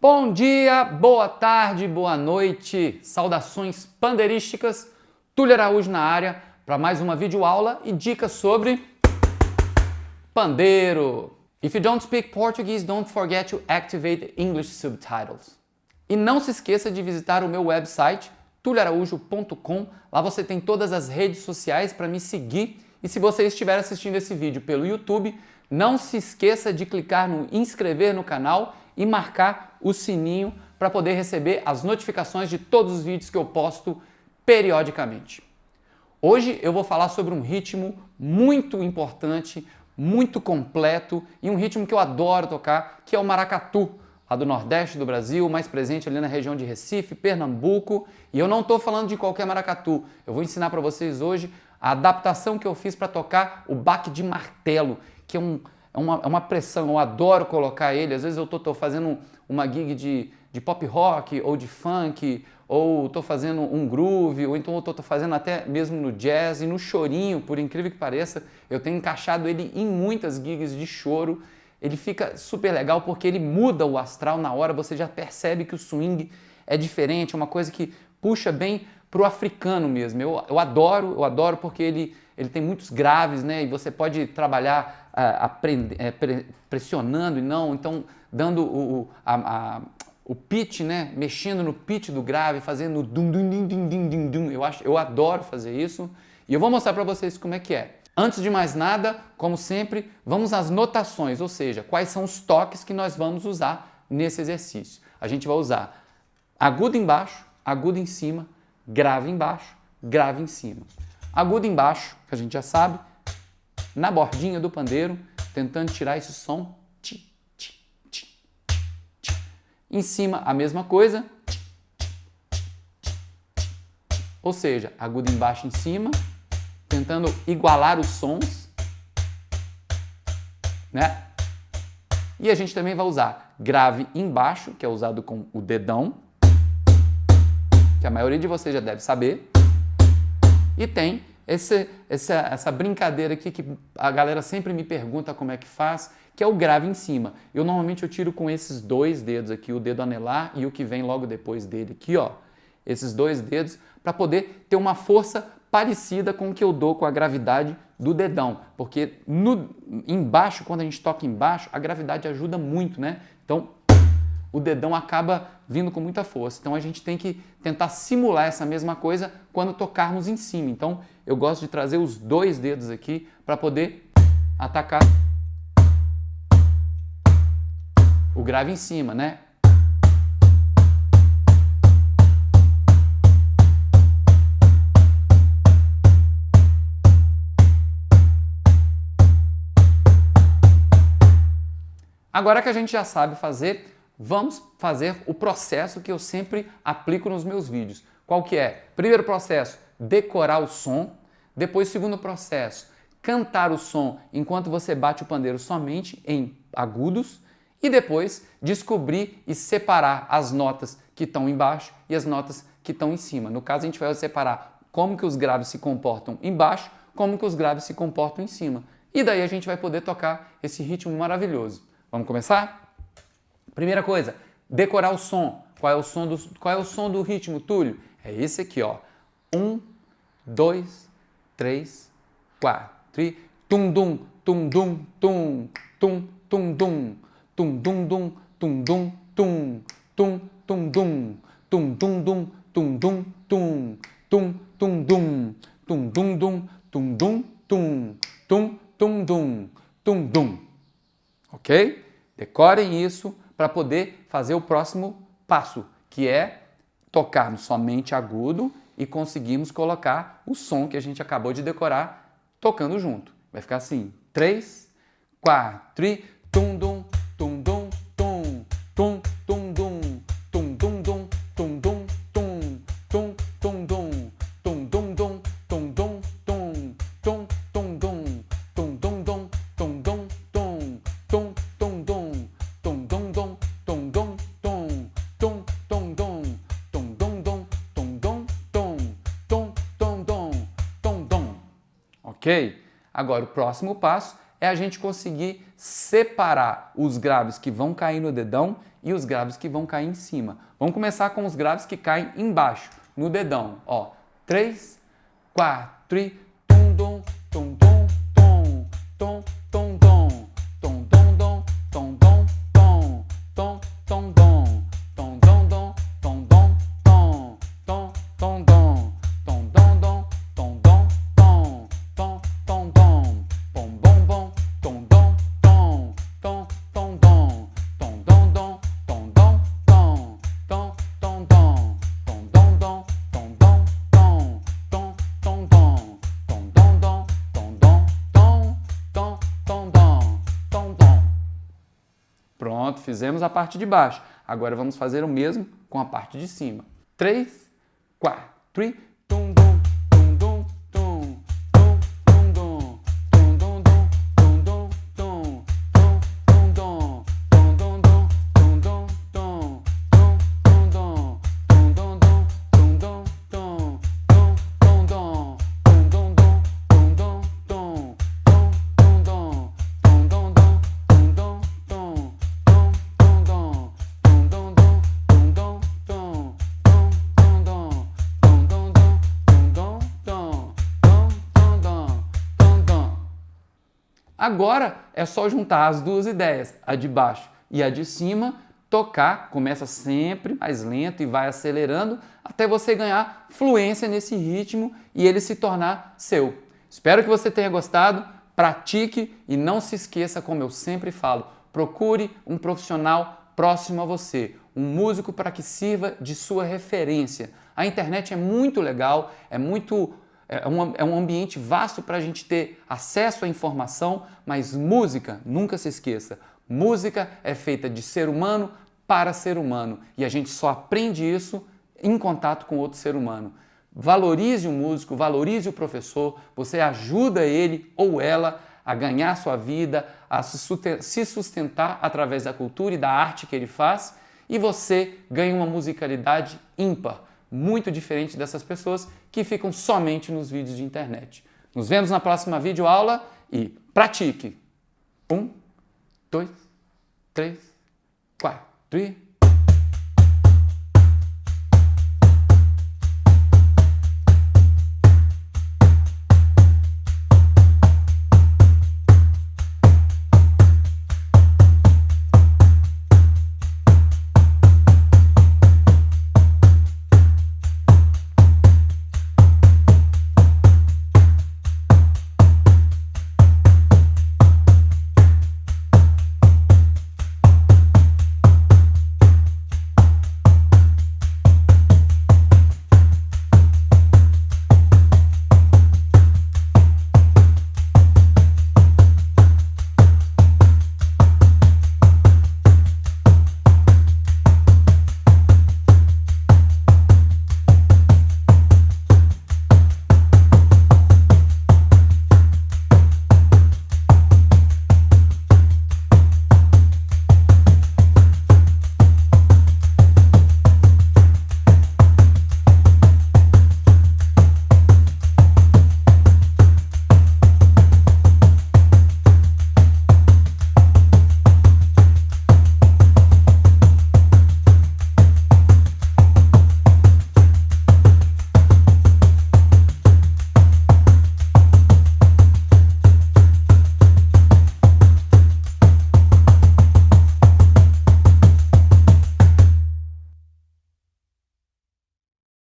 Bom dia, boa tarde, boa noite, saudações pandeirísticas, Túlio Araújo na área para mais uma videoaula e dicas sobre pandeiro. If you don't speak Portuguese, don't forget to activate English subtitles. E não se esqueça de visitar o meu website tulioaraújo.com, lá você tem todas as redes sociais para me seguir e se você estiver assistindo esse vídeo pelo YouTube, não se esqueça de clicar no inscrever no canal e marcar o sininho para poder receber as notificações de todos os vídeos que eu posto periodicamente. Hoje eu vou falar sobre um ritmo muito importante, muito completo e um ritmo que eu adoro tocar, que é o maracatu, lá do Nordeste do Brasil, mais presente ali na região de Recife, Pernambuco. E eu não estou falando de qualquer maracatu, eu vou ensinar para vocês hoje a adaptação que eu fiz para tocar o baque de martelo, que é um, é uma, é uma pressão, eu adoro colocar ele. Às vezes eu estou fazendo uma gig de, de pop rock ou de funk, ou estou fazendo um groove, ou então estou fazendo até mesmo no jazz e no chorinho, por incrível que pareça, eu tenho encaixado ele em muitas gigs de choro. Ele fica super legal porque ele muda o astral na hora, você já percebe que o swing é diferente, é uma coisa que puxa bem para o africano mesmo. Eu, eu adoro, eu adoro porque ele, ele tem muitos graves, né? E você pode trabalhar é, pre, pressionando e não, então dando o, a, a, o pitch, né? Mexendo no pitch do grave, fazendo dum dum dum dum dum dum dum. Eu acho, eu adoro fazer isso e eu vou mostrar para vocês como é que é. Antes de mais nada, como sempre, vamos às notações, ou seja, quais são os toques que nós vamos usar nesse exercício. A gente vai usar agudo embaixo, agudo em cima, grave embaixo, grave em cima. Agudo embaixo, que a gente já sabe, na bordinha do pandeiro, tentando tirar esse som. Ti, ti, ti, em cima, a mesma coisa. Ou seja, agudo embaixo em cima, tentando igualar os sons. Né? E a gente também vai usar grave embaixo, que é usado com o dedão, que a maioria de vocês já deve saber. E tem esse, essa, essa brincadeira aqui que a galera sempre me pergunta como é que faz, que é o grave em cima. Eu normalmente eu tiro com esses dois dedos aqui, o dedo anelar e o que vem logo depois dele aqui, ó. Esses dois dedos, para poder ter uma força parecida com o que eu dou com a gravidade do dedão, porque no, embaixo, quando a gente toca embaixo, a gravidade ajuda muito, né? Então, o dedão acaba vindo com muita força. Então a gente tem que tentar simular essa mesma coisa quando tocarmos em cima. Então eu gosto de trazer os dois dedos aqui para poder atacar o grave em cima, né? Agora que a gente já sabe fazer vamos fazer o processo que eu sempre aplico nos meus vídeos. Qual que é? Primeiro processo, decorar o som. Depois, segundo processo, cantar o som enquanto você bate o pandeiro somente em agudos. E depois, descobrir e separar as notas que estão embaixo e as notas que estão em cima. No caso, a gente vai separar como que os graves se comportam embaixo, como que os graves se comportam em cima. E daí a gente vai poder tocar esse ritmo maravilhoso. Vamos começar? Primeira coisa, decorar o som. Qual é o som do, qual é o som do ritmo, Túlio? É esse aqui, ó. Um, dois, três, quatro. E tum dum, tum dum, tum, tum, tum dum, tum dum dum, tum dum, tum, tum, tum dum, tum dum dum, tum dum, tum, tum, tum dum, tum dum dum, tum dum, tum, tum, tum dum, tum dum. Ok? Decorem isso para poder fazer o próximo passo, que é tocarmos somente agudo e conseguimos colocar o som que a gente acabou de decorar tocando junto. Vai ficar assim, 3, 4 e tum dum, ok? Agora, o próximo passo é a gente conseguir separar os graves que vão cair no dedão e os graves que vão cair em cima. Vamos começar com os graves que caem embaixo, no dedão. Ó, 3, 4 e fizemos a parte de baixo. Agora vamos fazer o mesmo com a parte de cima. 3, 4 e tum dum, tum Agora é só juntar as duas ideias, a de baixo e a de cima, tocar, começa sempre mais lento e vai acelerando até você ganhar fluência nesse ritmo e ele se tornar seu. Espero que você tenha gostado, pratique e não se esqueça, como eu sempre falo, procure um profissional próximo a você, um músico para que sirva de sua referência. A internet é muito legal, é muito é um, é um ambiente vasto para a gente ter acesso à informação, mas música, nunca se esqueça, música é feita de ser humano para ser humano e a gente só aprende isso em contato com outro ser humano. Valorize o músico, valorize o professor, você ajuda ele ou ela a ganhar sua vida, a se sustentar através da cultura e da arte que ele faz e você ganha uma musicalidade ímpar muito diferente dessas pessoas que ficam somente nos vídeos de internet. Nos vemos na próxima videoaula e pratique! Um, dois, três, quatro.